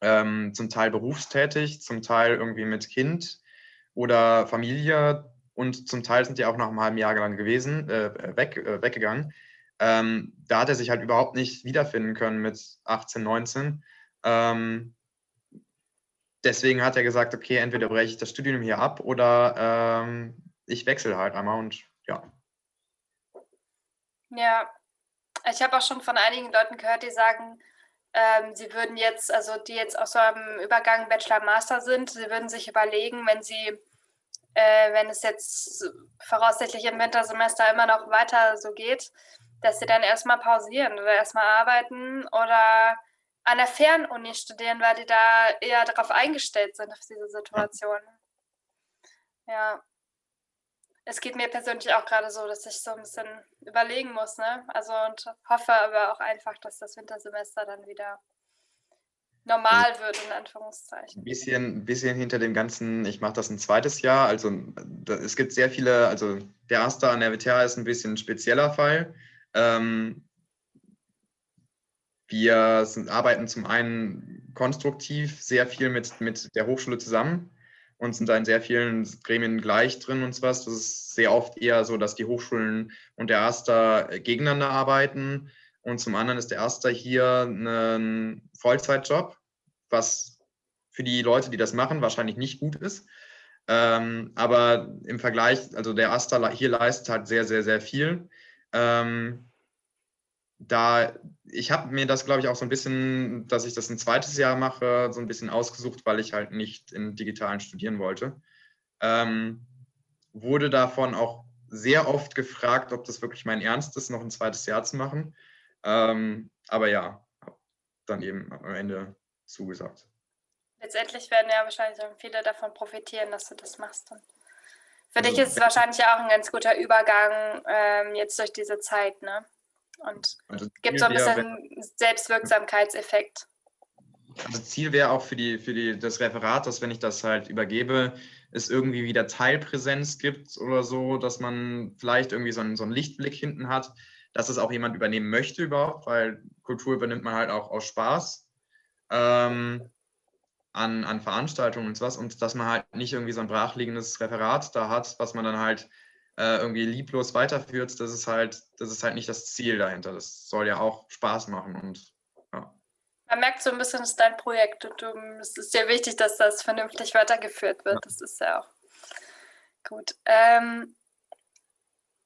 ähm, zum Teil berufstätig, zum Teil irgendwie mit Kind oder Familie und zum Teil sind die auch nach einem halben Jahr lang gewesen, äh, weg, äh, weggegangen. Ähm, da hat er sich halt überhaupt nicht wiederfinden können mit 18, 19. Ähm, deswegen hat er gesagt, okay, entweder breche ich das Studium hier ab oder ähm, ich wechsle halt einmal und ja. Ja, ich habe auch schon von einigen Leuten gehört, die sagen, ähm, sie würden jetzt, also die jetzt aus so einem Übergang Bachelor-Master sind, sie würden sich überlegen, wenn sie, äh, wenn es jetzt voraussichtlich im Wintersemester immer noch weiter so geht, dass sie dann erstmal pausieren oder erstmal arbeiten oder an der Fernuni studieren, weil die da eher darauf eingestellt sind, auf diese Situation. Ja. Es geht mir persönlich auch gerade so, dass ich so ein bisschen überlegen muss, ne? Also und hoffe aber auch einfach, dass das Wintersemester dann wieder normal wird, in Anführungszeichen. Ein bisschen, bisschen hinter dem Ganzen, ich mache das ein zweites Jahr. Also es gibt sehr viele, also der Erste an der WTH ist ein bisschen ein spezieller Fall. Ähm, wir sind, arbeiten zum einen konstruktiv sehr viel mit, mit der Hochschule zusammen und sind da in sehr vielen Gremien gleich drin und so was. Das ist sehr oft eher so, dass die Hochschulen und der Erster gegeneinander arbeiten. Und zum anderen ist der Erster hier ein Vollzeitjob, was für die Leute, die das machen, wahrscheinlich nicht gut ist. Ähm, aber im Vergleich, also der Erster hier leistet halt sehr, sehr, sehr viel. Ähm, da, ich habe mir das, glaube ich, auch so ein bisschen, dass ich das ein zweites Jahr mache, so ein bisschen ausgesucht, weil ich halt nicht im Digitalen studieren wollte. Ähm, wurde davon auch sehr oft gefragt, ob das wirklich mein Ernst ist, noch ein zweites Jahr zu machen. Ähm, aber ja, habe dann eben am Ende zugesagt. Letztendlich werden ja wahrscheinlich viele davon profitieren, dass du das machst. Und für also, dich ist es wahrscheinlich auch ein ganz guter Übergang ähm, jetzt durch diese Zeit, ne? Und also gibt so ein bisschen Selbstwirksamkeitseffekt. Also Ziel wäre auch für, die, für die, das Referat, dass wenn ich das halt übergebe, es irgendwie wieder Teilpräsenz gibt oder so, dass man vielleicht irgendwie so einen, so einen Lichtblick hinten hat, dass es auch jemand übernehmen möchte überhaupt, weil Kultur übernimmt man halt auch aus Spaß ähm, an, an Veranstaltungen und sowas und dass man halt nicht irgendwie so ein brachliegendes Referat da hat, was man dann halt äh, irgendwie lieblos weiterführt, das ist halt, das ist halt nicht das Ziel dahinter. Das soll ja auch Spaß machen und ja. Man merkt so ein bisschen, es ist dein Projekt und du, es ist sehr wichtig, dass das vernünftig weitergeführt wird. Ja. Das ist ja auch gut. Ähm,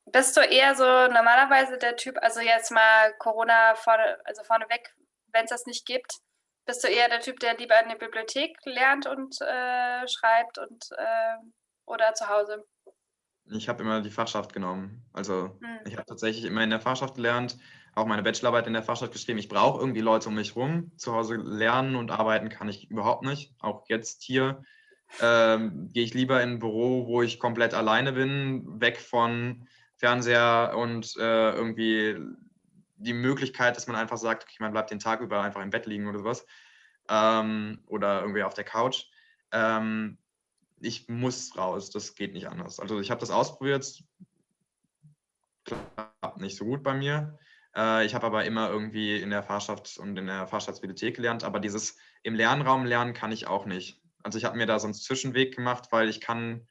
bist du eher so normalerweise der Typ, also jetzt mal Corona vorne, also vorneweg, wenn es das nicht gibt, bist du eher der Typ, der lieber in der Bibliothek lernt und äh, schreibt und äh, oder zu Hause? Ich habe immer die Fachschaft genommen. Also mhm. ich habe tatsächlich immer in der Fachschaft gelernt, auch meine Bachelorarbeit in der Fachschaft geschrieben. Ich brauche irgendwie Leute um mich rum. Zu Hause lernen und arbeiten kann ich überhaupt nicht. Auch jetzt hier ähm, gehe ich lieber in ein Büro, wo ich komplett alleine bin, weg von Fernseher und äh, irgendwie die Möglichkeit, dass man einfach sagt, okay, man bleibt den Tag über einfach im Bett liegen oder sowas. Ähm, oder irgendwie auf der Couch. Ähm, ich muss raus, das geht nicht anders. Also ich habe das ausprobiert, klappt nicht so gut bei mir. Äh, ich habe aber immer irgendwie in der Fahrschaft und in der Fahrschaftsbibliothek gelernt, aber dieses im Lernraum lernen kann ich auch nicht. Also ich habe mir da so einen Zwischenweg gemacht, weil ich kann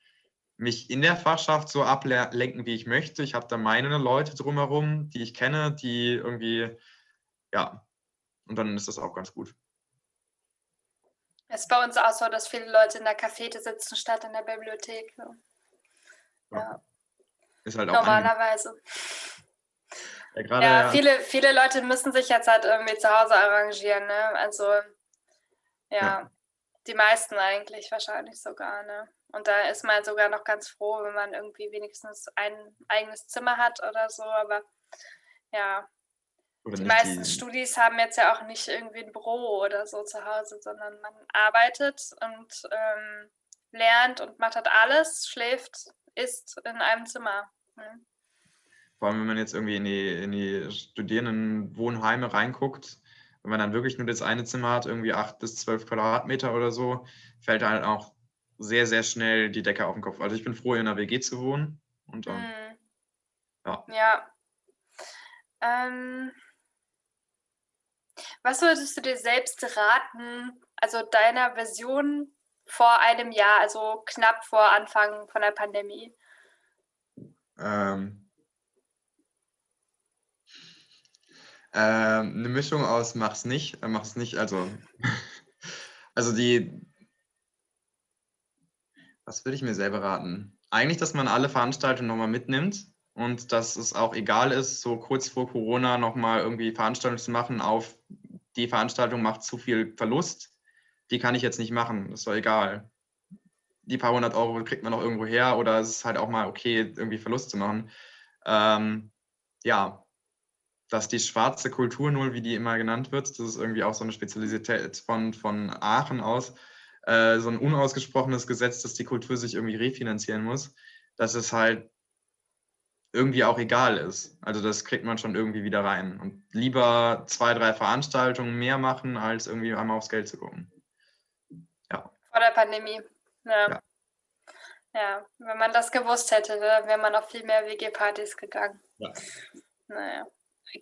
mich in der Fachschaft so ablenken, wie ich möchte. Ich habe da meine Leute drumherum, die ich kenne, die irgendwie, ja, und dann ist das auch ganz gut. Es ist bei uns auch so, dass viele Leute in der Cafete sitzen statt in der Bibliothek. Ja. ja. Ist halt auch Normalerweise. Ja, grade, ja, Viele, viele Leute müssen sich jetzt halt irgendwie zu Hause arrangieren. Ne? Also, ja, ja, die meisten eigentlich wahrscheinlich sogar. Ne? Und da ist man sogar noch ganz froh, wenn man irgendwie wenigstens ein eigenes Zimmer hat oder so. Aber ja, die meisten die... Studis haben jetzt ja auch nicht irgendwie ein Büro oder so zu Hause, sondern man arbeitet und ähm, lernt und macht halt alles, schläft, isst in einem Zimmer. Mhm. Vor allem, wenn man jetzt irgendwie in die, in die Studierendenwohnheime reinguckt, wenn man dann wirklich nur das eine Zimmer hat, irgendwie acht bis zwölf Quadratmeter oder so, fällt halt auch sehr, sehr schnell die Decke auf den Kopf. Also ich bin froh, in einer WG zu wohnen. Und, ähm, mhm. ja. Ja. Ähm, was würdest du dir selbst raten, also deiner Version vor einem Jahr, also knapp vor Anfang von der Pandemie? Ähm, ähm, eine Mischung aus mach's nicht, äh, mach's nicht, also, also die, was würde ich mir selber raten? Eigentlich, dass man alle Veranstaltungen nochmal mitnimmt und dass es auch egal ist, so kurz vor Corona nochmal irgendwie Veranstaltungen zu machen auf die Veranstaltung macht zu viel Verlust, die kann ich jetzt nicht machen, ist doch egal. Die paar hundert Euro kriegt man noch irgendwo her oder es ist halt auch mal okay, irgendwie Verlust zu machen. Ähm, ja, dass die schwarze Kultur null, wie die immer genannt wird, das ist irgendwie auch so eine Spezialität von, von Aachen aus, äh, so ein unausgesprochenes Gesetz, dass die Kultur sich irgendwie refinanzieren muss, dass es halt irgendwie auch egal ist. Also das kriegt man schon irgendwie wieder rein. Und lieber zwei, drei Veranstaltungen mehr machen, als irgendwie einmal aufs Geld zu gucken. Ja. Vor der Pandemie. Ja. ja. ja. wenn man das gewusst hätte, wäre man auf viel mehr WG-Partys gegangen. Ja. Naja.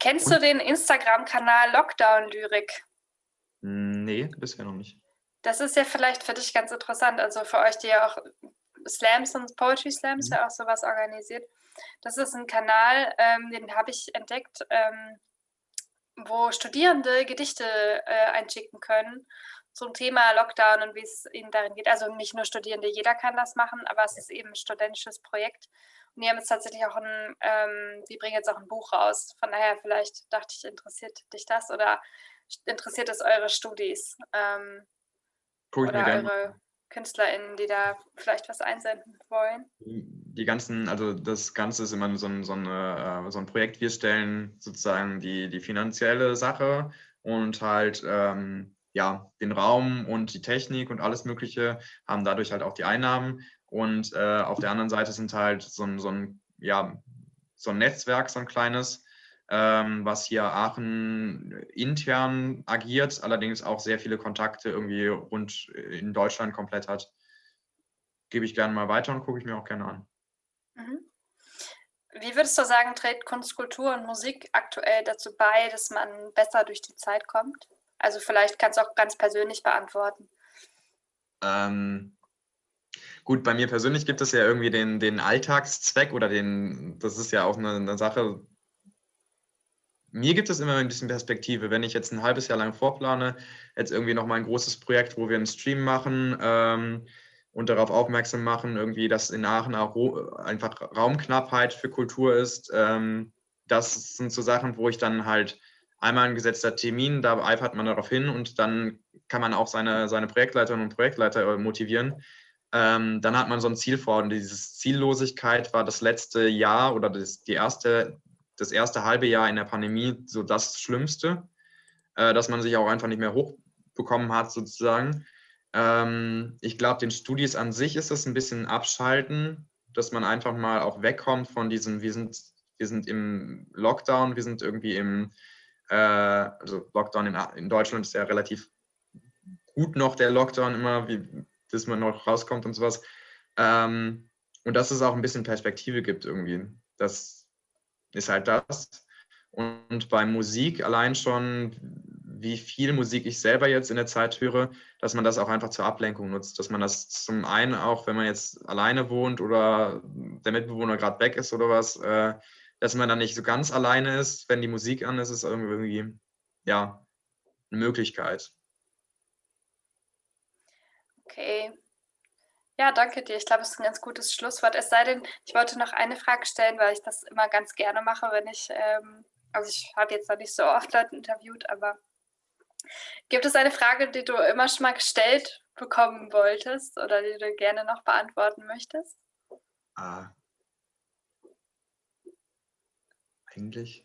Kennst du den Instagram-Kanal Lockdown Lyrik? Nee, bisher noch nicht. Das ist ja vielleicht für dich ganz interessant. Also für euch, die ja auch Slams und Poetry Slams mhm. ja auch sowas organisiert. Das ist ein Kanal, ähm, den habe ich entdeckt, ähm, wo Studierende Gedichte äh, einschicken können zum Thema Lockdown und wie es ihnen darin geht. Also nicht nur Studierende, jeder kann das machen, aber es ist eben ein studentisches Projekt. Und die haben jetzt tatsächlich auch ein, ähm, die bringen jetzt auch ein Buch raus. Von daher vielleicht dachte ich, interessiert dich das oder interessiert es eure Studis? Ähm, Guck ich oder mir eure KünstlerInnen, die da vielleicht was einsenden wollen? Die ganzen, also das Ganze ist immer so ein, so, eine, äh, so ein Projekt. Wir stellen sozusagen die, die finanzielle Sache und halt ähm, ja, den Raum und die Technik und alles Mögliche, haben dadurch halt auch die Einnahmen. Und äh, auf der anderen Seite sind halt so ein, so ein, ja, so ein Netzwerk, so ein kleines, was hier Aachen intern agiert, allerdings auch sehr viele Kontakte irgendwie rund in Deutschland komplett hat. Gebe ich gerne mal weiter und gucke ich mir auch gerne an. Mhm. Wie würdest du sagen, trägt Kunst, Kultur und Musik aktuell dazu bei, dass man besser durch die Zeit kommt? Also vielleicht kannst du auch ganz persönlich beantworten. Ähm, gut, bei mir persönlich gibt es ja irgendwie den, den Alltagszweck oder den, das ist ja auch eine, eine Sache, mir gibt es immer ein bisschen Perspektive. Wenn ich jetzt ein halbes Jahr lang vorplane, jetzt irgendwie noch mal ein großes Projekt, wo wir einen Stream machen ähm, und darauf aufmerksam machen, irgendwie, dass in Aachen auch einfach Raumknappheit für Kultur ist. Ähm, das sind so Sachen, wo ich dann halt einmal ein gesetzter Termin, da eifert man darauf hin und dann kann man auch seine, seine Projektleiterinnen und Projektleiter äh, motivieren. Ähm, dann hat man so ein Ziel vor und diese Ziellosigkeit war das letzte Jahr oder das, die erste das erste halbe Jahr in der Pandemie so das Schlimmste, äh, dass man sich auch einfach nicht mehr hochbekommen hat, sozusagen. Ähm, ich glaube, den Studis an sich ist es ein bisschen abschalten, dass man einfach mal auch wegkommt von diesem, wir sind, wir sind im Lockdown, wir sind irgendwie im, äh, also Lockdown in, in Deutschland ist ja relativ gut noch der Lockdown immer, wie, bis man noch rauskommt und sowas. Ähm, und dass es auch ein bisschen Perspektive gibt irgendwie. Dass, ist halt das. Und bei Musik allein schon, wie viel Musik ich selber jetzt in der Zeit höre, dass man das auch einfach zur Ablenkung nutzt. Dass man das zum einen auch, wenn man jetzt alleine wohnt oder der Mitbewohner gerade weg ist oder was, äh, dass man dann nicht so ganz alleine ist. Wenn die Musik an ist, ist irgendwie, ja, eine Möglichkeit. Okay, ja, danke dir. Ich glaube, es ist ein ganz gutes Schlusswort. Es sei denn, ich wollte noch eine Frage stellen, weil ich das immer ganz gerne mache, wenn ich, ähm, also ich habe jetzt noch nicht so oft Leute interviewt, aber gibt es eine Frage, die du immer schon mal gestellt bekommen wolltest oder die du gerne noch beantworten möchtest? Ah. Eigentlich.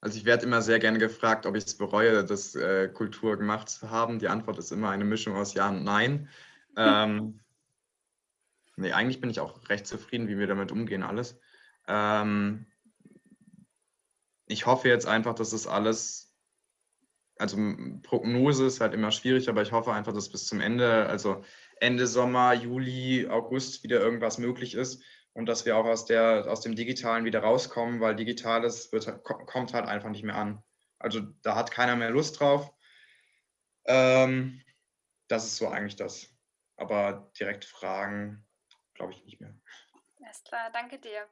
Also ich werde immer sehr gerne gefragt, ob ich es bereue, das äh, Kultur gemacht zu haben. Die Antwort ist immer eine Mischung aus Ja und Nein. Ähm, Nee, eigentlich bin ich auch recht zufrieden, wie wir damit umgehen, alles. Ähm, ich hoffe jetzt einfach, dass es alles, also Prognose ist halt immer schwierig, aber ich hoffe einfach, dass bis zum Ende, also Ende Sommer, Juli, August wieder irgendwas möglich ist und dass wir auch aus, der, aus dem Digitalen wieder rauskommen, weil Digitales wird, kommt halt einfach nicht mehr an. Also da hat keiner mehr Lust drauf. Ähm, das ist so eigentlich das. Aber direkt Fragen glaube ich nicht mehr. Alles klar, danke dir.